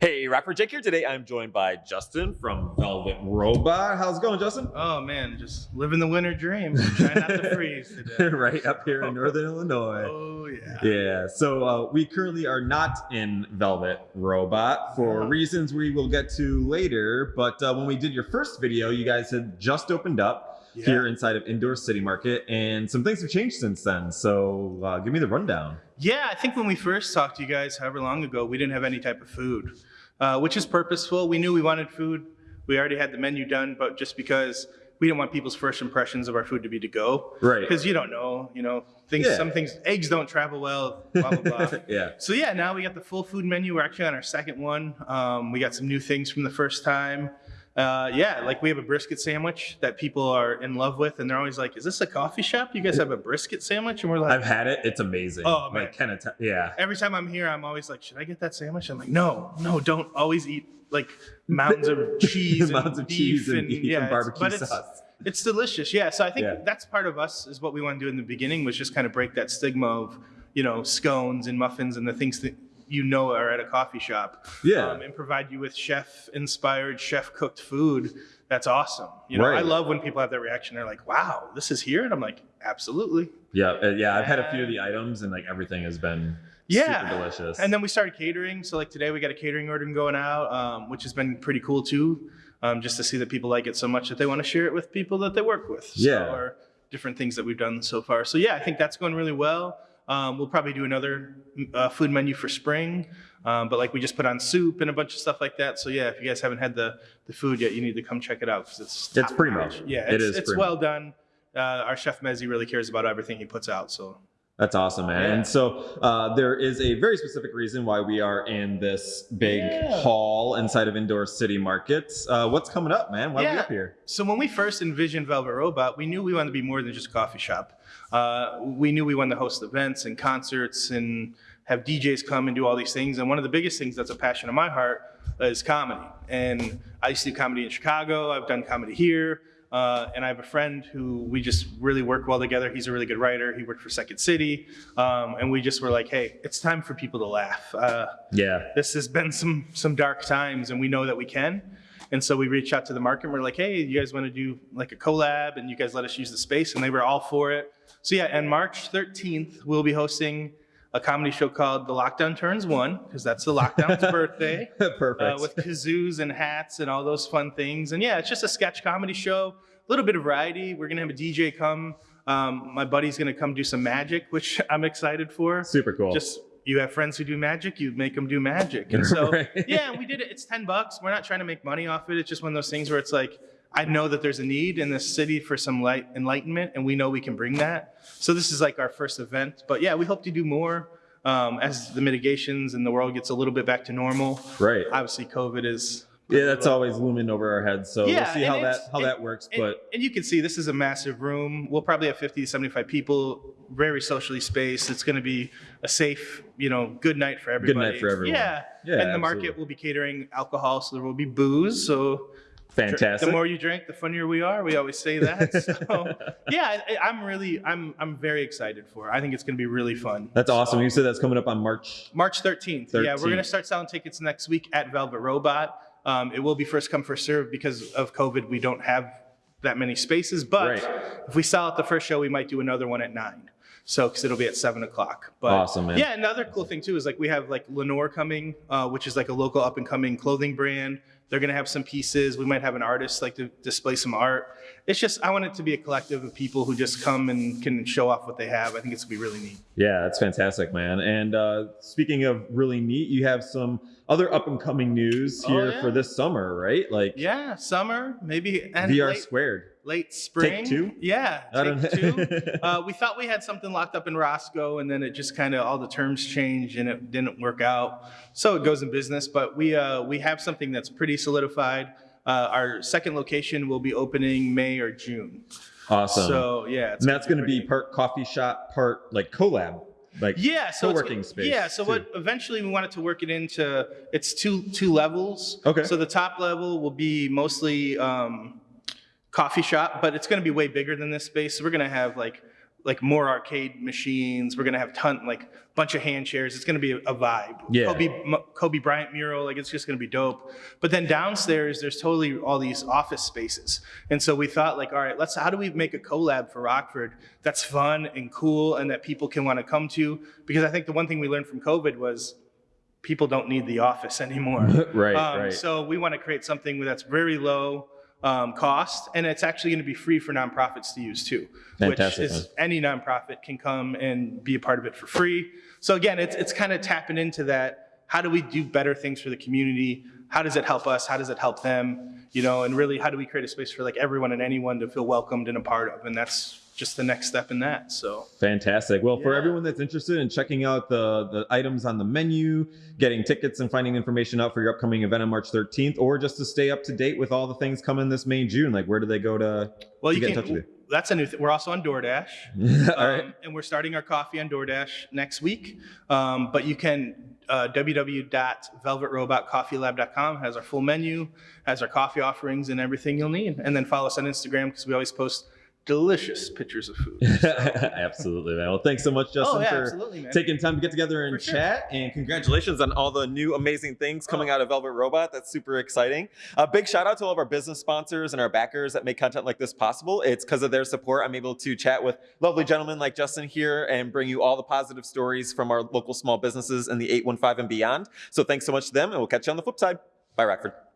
Hey, Rapper Jake here. Today I'm joined by Justin from Velvet Robot. How's it going, Justin? Oh man, just living the winter dream. Trying not to freeze today. right up here in Northern Illinois. Oh yeah. Yeah, so uh, we currently are not in Velvet Robot for Yeah. reasons we will get to later. But uh, when we did your first video, you guys had just opened up Yeah. here inside of Indoor City Market, and some things have changed since then. So uh, give me the rundown. Yeah, I think when we first talked to you guys, however long ago, we didn't have any type of food, uh, which is purposeful. We knew we wanted food. We already had the menu done, but just because we didn't want people's first impressions of our food to be to go, Right. because you don't know, you know, things. Yeah. Some things, eggs don't travel well. Blah blah blah. yeah. So yeah, now we got the full food menu. We're actually on our second one. Um, we got some new things from the first time. Uh, yeah, like we have a brisket sandwich that people are in love with, and they're always like, "Is this a coffee shop? You guys have a brisket sandwich?" And we're like, I've had it. It's amazing. Oh, man. Like, can it? yeah. every time I'm here, I'm always like, "Should I get that sandwich?" I'm like, "No, no, don't always eat like mounds of cheese, and Mounds of beef cheese and beef yeah, and barbecue but it's- sauce. it's delicious, yeah. So I think Yeah. that's part of us is what we want to do in the beginning was just kind of break that stigma of you know scones and muffins and the things that you know are at a coffee shop. Yeah. um, and provide you with chef inspired, chef cooked food. That's awesome. You know, I love when people have that reaction. They're like, "Wow, this is here," and I'm like, "Absolutely." Yeah, uh, yeah. I've had a few of the items, and like everything has been Yeah. super delicious. And then we started catering. So like today we got a catering order going out, um, which has been pretty cool too. Um, just to see that people like it so much that they want to share it with people that they work with. So, Yeah. Or different things that we've done so far. So yeah, I think that's going really well. Um, we'll probably do another uh, food menu for spring. Um, but like we just put on soup and a bunch of stuff like that. So yeah, if you guys haven't had the, the food yet, you need to come check it out because it's It's primo. notch. Yeah, It it's, it's well done. Uh, our chef Mezzi really cares about everything he puts out. So That's awesome, man. Yeah. And so uh, there is a very specific reason why we are in this big Yeah. hall inside of Indoor City Markets. Uh, what's coming up, man? Why are we up here? So when we first envisioned Velvet Robot, we knew we wanted to be more than just a coffee shop. Uh, we knew we wanted to host events and concerts and have DJs come and do all these things. And one of the biggest things that's a passion of my heart is comedy. And I used to do comedy in Chicago. I've done comedy here. Uh, and I have a friend who we just really work well together. He's a really good writer. He worked for Second City. Um, and we just were like, hey, it's time for people to laugh. Uh, Yeah. this has been some some dark times and we know that we can and so we reached out to the market and we're like hey you guys want to do like a collab and you guys let us use the space and they were all for it so yeah and march 13th we'll be hosting a comedy show called the lockdown turns one because that's the lockdown's birthday Perfect. uh, with kazoos and hats and all those fun things. And yeah, it's just a sketch comedy show, a little bit of variety. We're gonna have a DJ come. Um, my buddy's gonna come do some magic, which I'm excited for. Super cool. Just you have friends who do magic, you make them do magic. And so Right. yeah, we did it. It's ten bucks. We're not trying to make money off it. It's just one of those things where it's like. I know that there's a need in this city for some light enlightenment, and we know we can bring that. So this is like our first event, but yeah, we hope to do more um, as the mitigations and the world gets a little bit back to normal right. obviously COVID is. Yeah, that's always looming over our heads. So Yeah, we'll see how that how and- that works. And, But and you can see this is a massive room. We'll probably have 50 to 75 people, very socially spaced. It's going to be a safe, you know, good night for everybody. Good night for everyone. Yeah. Yeah, and the market will be catering alcohol, so there will be booze. So fantastic. the more you drink, the funnier we are. We always say that. So yeah, I, I'm really, I'm, I'm very excited for. it. I think it's going to be really fun. that's awesome. So- You said that's coming up on March. March 13th. Yeah, we're going to start selling tickets next week at Velvet Robot. Um, it will be first come, first serve because of COVID. We don't have that many spaces. But Right. if we sell out the first show, we might do another one at nine. So, because it'll be at seven o'clock. But Awesome, man. Yeah, another cool thing too is like we have like Lenore coming, uh, which is like a local up and coming clothing brand. They're gonna have some pieces. We might have an artist like to display some art. It's just I want it to be a collective of people who just come and can show off what they have. I think it's gonna be really neat. Yeah, that's fantastic, man. And uh, speaking of really neat, you have some other up and coming news Oh, here yeah. for this summer, right? Like Yeah, summer maybe and VR late, squared. Late spring. two? Yeah, take two. uh, we thought we had something locked up in Roscoe, and then it just kind of all the terms changed and it didn't work out. So it goes in business, but we uh, we have something that's pretty solidified. Uh, our second location will be opening May or June. Awesome. So yeah, and that's going to be part coffee shop, part like collab. Like yeah, so co-working space, Yeah, so too. what eventually we wanted to work it into it's two two levels. Okay. So the top level will be mostly um, coffee shop, but it's going to be way bigger than this space. So we're going to have like like more arcade machines. We're gonna have ton like bunch of hand chairs. It's gonna be a, a vibe. Yeah. Kobe Kobe Bryant mural. Like it's just gonna be dope. But then downstairs, there's totally all these office spaces. And so we thought like, all right, let's how do we make a collab for Rockford that's fun and cool and that people can want to come to? Because I think the one thing we learned from COVID was people don't need the office anymore. right, Um, right. So we want to create something that's very low um, cost, and it's actually going to be free for nonprofits to use too. Fantastic, Which is any nonprofit can come and be a part of it for free. So again, it's it's kind of tapping into that. How do we do better things for the community? How does it help us? How does it help them? You know, and really, how do we create a space for like everyone and anyone to feel welcomed and a part of? And that's just the next step in that. So Fantastic. Well, for everyone that's interested in checking out the, the items on the menu, getting tickets and finding information out for your upcoming event on March 13th, or just to stay up to date with all the things coming this May and June, like where do they go to? well, To you get in can. touch with you? That's a new thing. We're also on DoorDash. all right. Um, and we're starting our coffee on DoorDash next week. Um, but you can uh, www.velvetrobotcoffeelab.com has our full menu, has our coffee offerings and everything you'll need. And then follow us on Instagram because we always post delicious pictures of food. Absolutely, man. Well, thanks so much, Justin, oh yeah, for taking time to get together and For sure. chat. And congratulations on all the new amazing things coming Oh. out of Velvet Robot. That's super exciting. A big shout out to all of our business sponsors and our backers that make content like this possible. It's because of their support I'm able to chat with lovely gentlemen like Justin here and bring you all the positive stories from our local small businesses in the 815 and beyond. So thanks so much to them, and we'll catch you on the flip side. Bye, Rockford.